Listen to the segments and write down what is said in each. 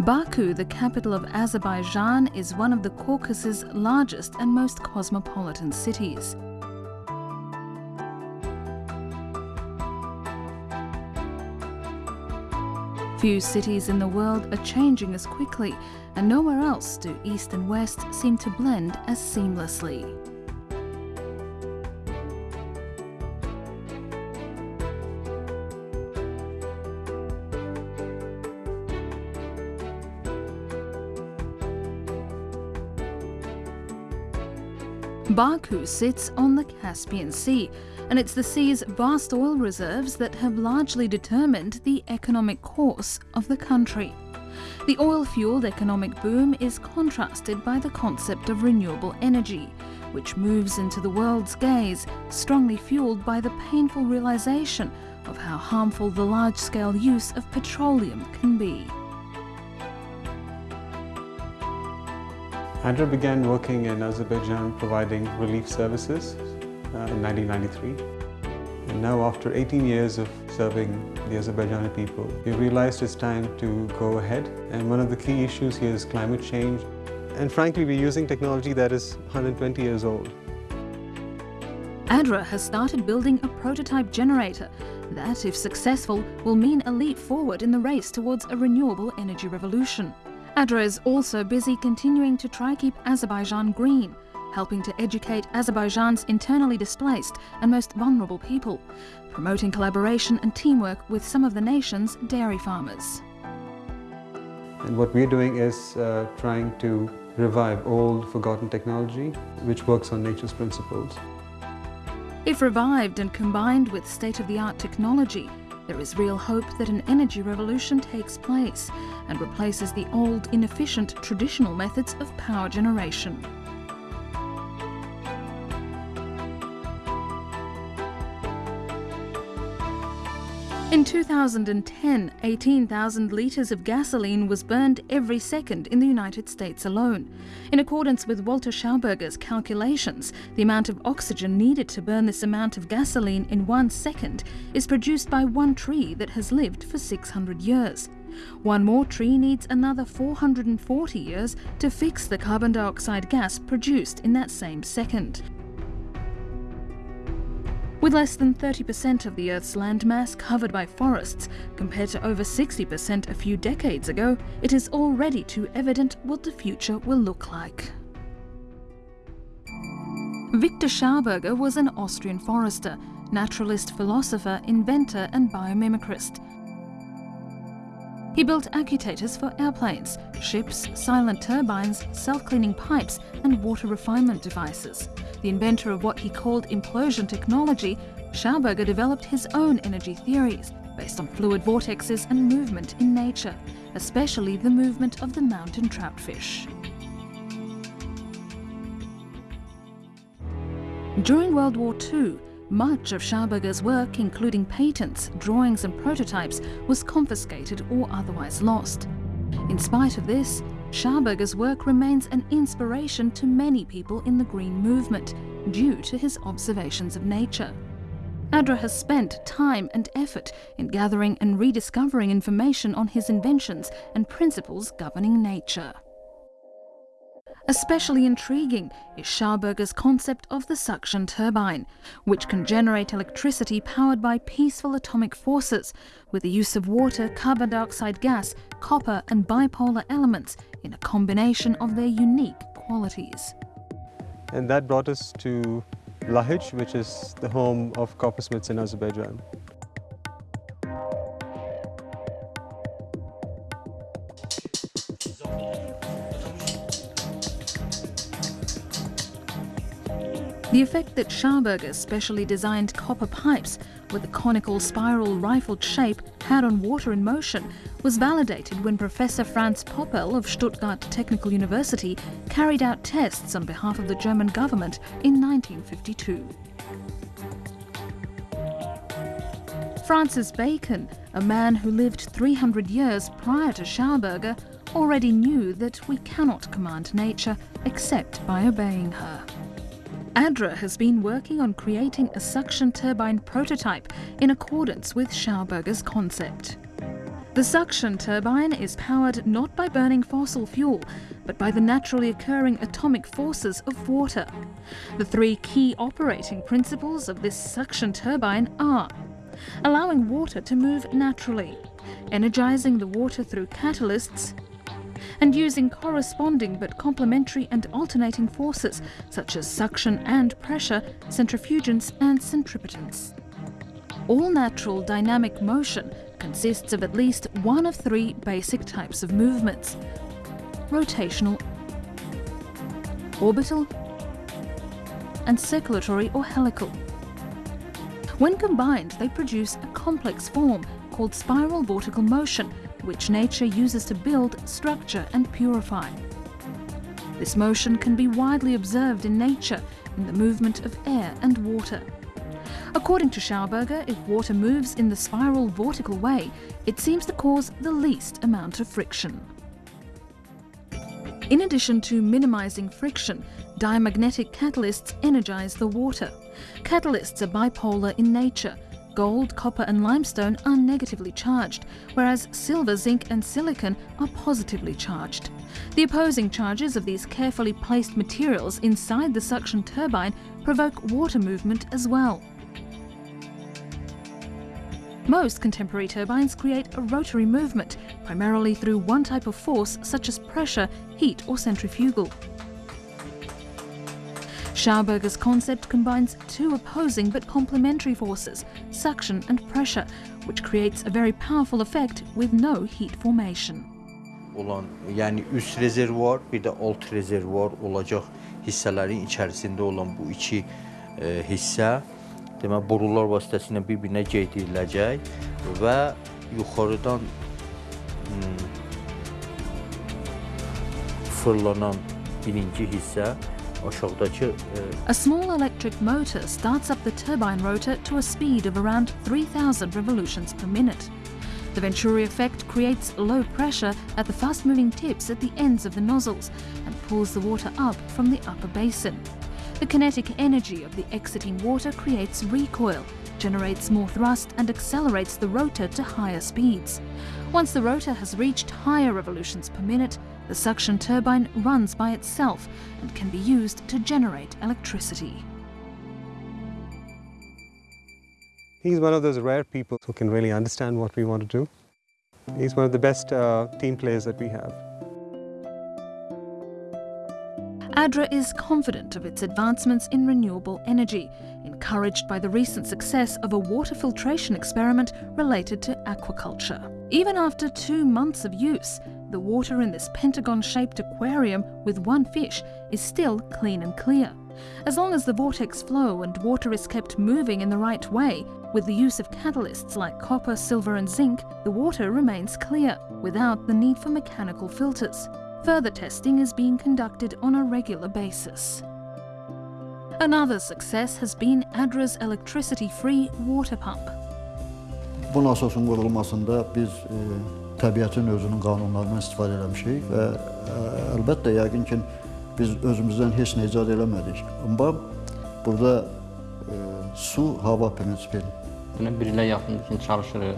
Baku, the capital of Azerbaijan, is one of the Caucasus' largest and most cosmopolitan cities. Few cities in the world are changing as quickly, and nowhere else do East and West seem to blend as seamlessly. Baku sits on the Caspian Sea, and it's the sea's vast oil reserves that have largely determined the economic course of the country. The oil-fueled economic boom is contrasted by the concept of renewable energy, which moves into the world's gaze, strongly fueled by the painful realization of how harmful the large-scale use of petroleum can be. ADRA began working in Azerbaijan providing relief services uh, in 1993. And now after 18 years of serving the Azerbaijani people, we realized it's time to go ahead. And one of the key issues here is climate change. And frankly, we're using technology that is 120 years old. ADRA has started building a prototype generator that, if successful, will mean a leap forward in the race towards a renewable energy revolution. ADRA is also busy continuing to try keep Azerbaijan green, helping to educate Azerbaijan's internally displaced and most vulnerable people, promoting collaboration and teamwork with some of the nation's dairy farmers. And what we're doing is uh, trying to revive old, forgotten technology, which works on nature's principles. If revived and combined with state-of-the-art technology, there is real hope that an energy revolution takes place and replaces the old, inefficient, traditional methods of power generation. In 2010, 18,000 litres of gasoline was burned every second in the United States alone. In accordance with Walter Schauberger's calculations, the amount of oxygen needed to burn this amount of gasoline in one second is produced by one tree that has lived for 600 years. One more tree needs another 440 years to fix the carbon dioxide gas produced in that same second. With less than 30% of the Earth's landmass covered by forests, compared to over 60% a few decades ago, it is already too evident what the future will look like. Victor Schauberger was an Austrian forester, naturalist philosopher, inventor and biomimicrist. He built actuators for airplanes, ships, silent turbines, self-cleaning pipes and water refinement devices. The inventor of what he called implosion technology, Schauberger developed his own energy theories based on fluid vortexes and movement in nature, especially the movement of the mountain troutfish. During World War II, much of Schauberger's work, including patents, drawings and prototypes, was confiscated or otherwise lost. In spite of this, Schauberger's work remains an inspiration to many people in the green movement due to his observations of nature. ADRA has spent time and effort in gathering and rediscovering information on his inventions and principles governing nature. Especially intriguing is Schauberger's concept of the suction turbine, which can generate electricity powered by peaceful atomic forces with the use of water, carbon dioxide gas, copper and bipolar elements in a combination of their unique qualities. And that brought us to Lahij, which is the home of coppersmiths in Azerbaijan. The effect that Schauberger specially designed copper pipes with a conical spiral rifled shape had on water in motion was validated when Professor Franz Poppel of Stuttgart Technical University carried out tests on behalf of the German government in 1952. Francis Bacon, a man who lived 300 years prior to Schauberger, already knew that we cannot command nature except by obeying her. ADRA has been working on creating a suction turbine prototype in accordance with Schauberger's concept. The suction turbine is powered not by burning fossil fuel, but by the naturally occurring atomic forces of water. The three key operating principles of this suction turbine are allowing water to move naturally, energizing the water through catalysts, and using corresponding but complementary and alternating forces such as suction and pressure, centrifugence and centripetence. All natural dynamic motion consists of at least one of three basic types of movements rotational, orbital, and circulatory or helical. When combined, they produce a complex form called spiral vortical motion, which nature uses to build, structure and purify. This motion can be widely observed in nature in the movement of air and water. According to Schauberger, if water moves in the spiral vortical way, it seems to cause the least amount of friction. In addition to minimizing friction, diamagnetic catalysts energize the water. Catalysts are bipolar in nature. Gold, copper and limestone are negatively charged, whereas silver, zinc and silicon are positively charged. The opposing charges of these carefully placed materials inside the suction turbine provoke water movement as well. Most contemporary turbines create a rotary movement, primarily through one type of force such as pressure, heat or centrifugal. Schauberger's concept combines two opposing but complementary forces, suction and pressure, which creates a very powerful effect with no heat formation. olan, yəni üst rezervuar, bir də alt rezervuar olacaq hissələrin içərisində olan bu iki e, hissə demək borular vasitəsilə bir-birinə geydiriləcək və yuxarıdan hmm, fırlanan birinci hissə aşağıdakı e, A small electric motor starts up the turbine rotor to a speed of around 3,000 revolutions per minute. The Venturi effect creates low pressure at the fast-moving tips at the ends of the nozzles and pulls the water up from the upper basin. The kinetic energy of the exiting water creates recoil, generates more thrust and accelerates the rotor to higher speeds. Once the rotor has reached higher revolutions per minute, the suction turbine runs by itself and can be used to generate electricity. He's one of those rare people who can really understand what we want to do. He's one of the best uh, team players that we have. ADRA is confident of its advancements in renewable energy, encouraged by the recent success of a water filtration experiment related to aquaculture. Even after two months of use, the water in this pentagon-shaped aquarium with one fish is still clean and clear. As long as the vortex flow and water is kept moving in the right way, with the use of catalysts like copper, silver and zinc, the water remains clear, without the need for mechanical filters. Further testing is being conducted on a regular basis. Another success has been ADRA's electricity-free water pump. Bu nasosun qurulmasında biz e, təbiətin özünün qanunlarından istifadə eləmişik və e, əlbəttə yəqin ki biz özümüzdən heç nə icad eləmədik. Amma burada e, su hava prinsipi Buna bir ilə yaxındır ki, çalışırıq.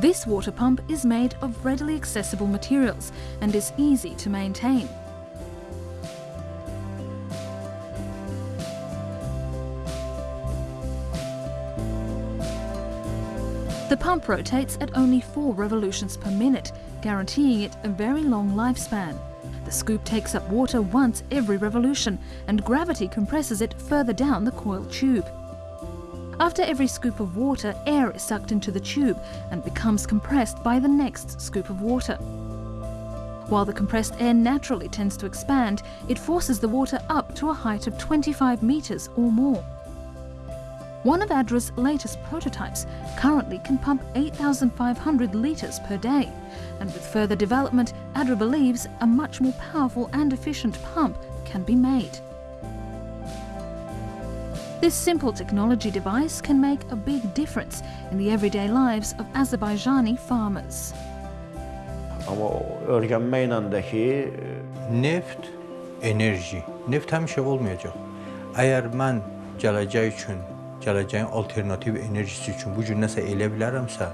This water pump is made of readily accessible materials and is easy to maintain. Pump rotates at only 4 revolutions per minute, guaranteeing it a very long lifespan. The scoop takes up water once every revolution and gravity compresses it further down the coiled tube. After every scoop of water, air is sucked into the tube and becomes compressed by the next scoop of water. While the compressed air naturally tends to expand, it forces the water up to a height of 25 metres or more. One of ADRA's latest prototypes currently can pump 8,500 litres per day, and with further development, ADRA believes a much more powerful and efficient pump can be made. This simple technology device can make a big difference in the everyday lives of Azerbaijani farmers. Amma o öyrənməklə də ki, neft, enerji. Neft həmişə olmayacaq. Əgər mən gələcək üçün, gələcəyin alternativ enerjisi üçün bu gün nəsə elə bilərəmsə,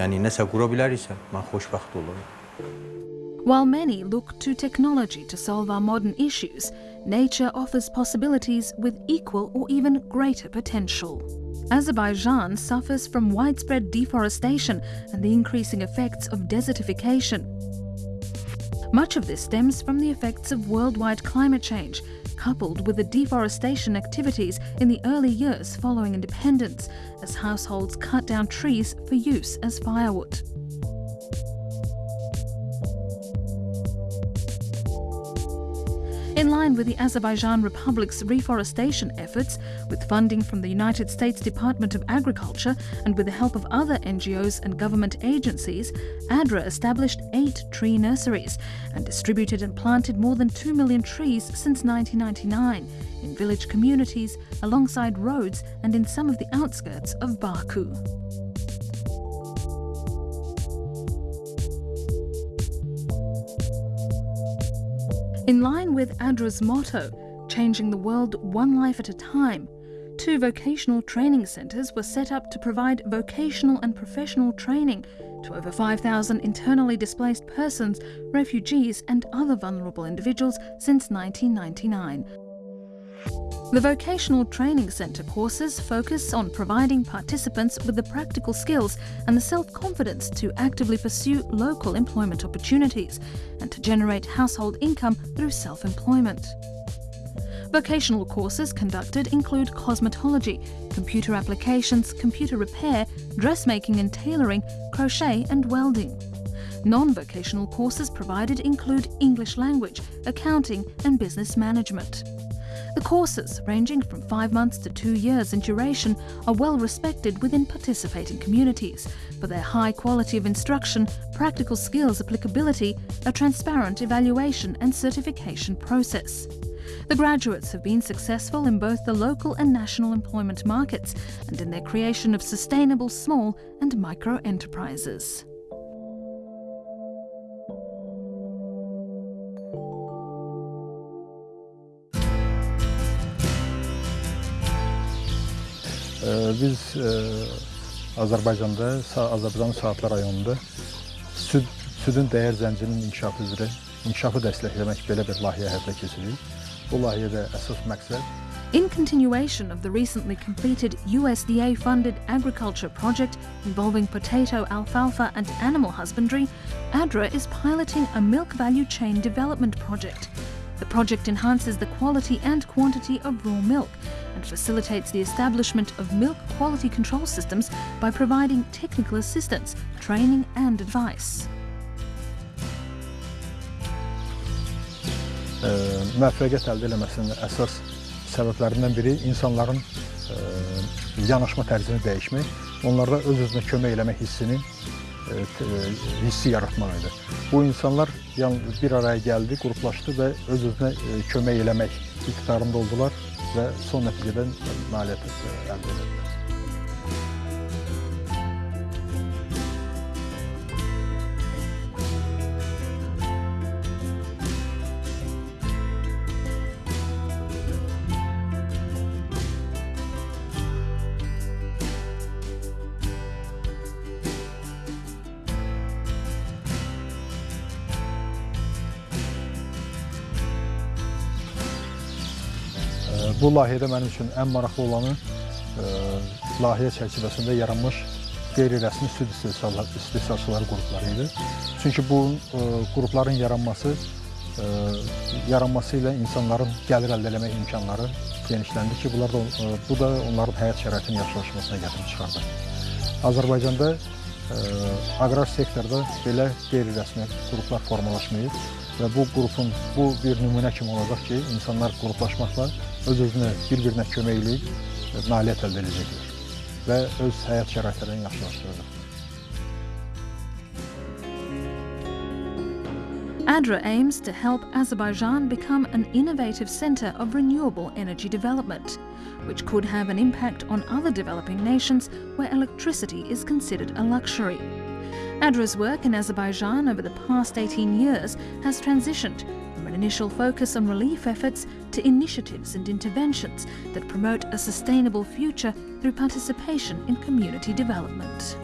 yəni nəsə qura mən xoşbəxt olurum. While many look to technology to solve our modern issues, nature offers possibilities with equal or even greater potential. Azerbaijan suffers from widespread deforestation and the increasing effects of desertification. Much of this stems from the effects of worldwide climate change, coupled with the deforestation activities in the early years following independence, as households cut down trees for use as firewood. Line with the Azerbaijan Republic's reforestation efforts, with funding from the United States Department of Agriculture and with the help of other NGOs and government agencies, ADRA established eight tree nurseries and distributed and planted more than 2 million trees since 1999 in village communities, alongside roads and in some of the outskirts of Baku. In line with ADRA's motto, changing the world one life at a time, two vocational training centres were set up to provide vocational and professional training to over 5,000 internally displaced persons, refugees and other vulnerable individuals since 1999. The Vocational Training Centre courses focus on providing participants with the practical skills and the self-confidence to actively pursue local employment opportunities and to generate household income through self-employment. Vocational courses conducted include cosmetology, computer applications, computer repair, dressmaking and tailoring, crochet and welding. Non-vocational courses provided include English language, accounting and business management. The courses, ranging from five months to two years in duration, are well respected within participating communities for their high quality of instruction, practical skills applicability, a transparent evaluation and certification process. The graduates have been successful in both the local and national employment markets and in their creation of sustainable small and micro enterprises. Biz Azərbaycanda, Azərbaycanın Saatlı rayonunda süd, südün dəyər zəncirinin inkişafı üzrə inkişafı dəstəkləmək belə bir layihə həyata keçiririk. Bu layihədə əsas məqsəd In continuation of the recently completed USDA funded agriculture project involving potato, alfalfa, and animal husbandry, ADRA is piloting a milk value chain development project. The project enhances the quality and quantity of raw milk and facilitates the establishment of milk quality control systems by providing technical assistance, training, and advice. müvəffəqiyyət əldə eləməsinin əsas səbəblərindən biri insanların yanaşma tərzini dəyişmək, onlarda öz-özünə kömək eləmək hissini hissi yaratmaq idi. Bu insanlar bir araya gəldi, qruplaşdı və öz-özünə kömək eləmək iqtidarında oldular və son nəticədə nailiyyət əldə edildilər. Bu layihədə mənim üçün ən maraqlı olanı ə, layihə çərçivəsində yaranmış qeyri-rəsmi süd istehsalçıları qrupları idi. Çünki bu ə, qrupların yaranması ə, yaranması ilə insanların gəlir əldə etmək imkanları genişləndi ki, bunlar da, bu da onların həyat şəraitinin yaxşılaşmasına gətirib çıxardı. Azərbaycanda ə, aqrar sektorda belə qeyri-rəsmi qruplar formalaşmayıb bu bu bir nümunə kimi olacaq ki, insanlar öz-özünə bir-birinə əldə edəcəklər və öz həyat şəraitlərini yaxşılaşdıracaq. ADRA aims to help Azerbaijan become an innovative centre of renewable energy development, which could have an impact on other developing nations where electricity is considered a luxury. ADRA's work in Azerbaijan over the past 18 years has transitioned from an initial focus on relief efforts to initiatives and interventions that promote a sustainable future through participation in community development.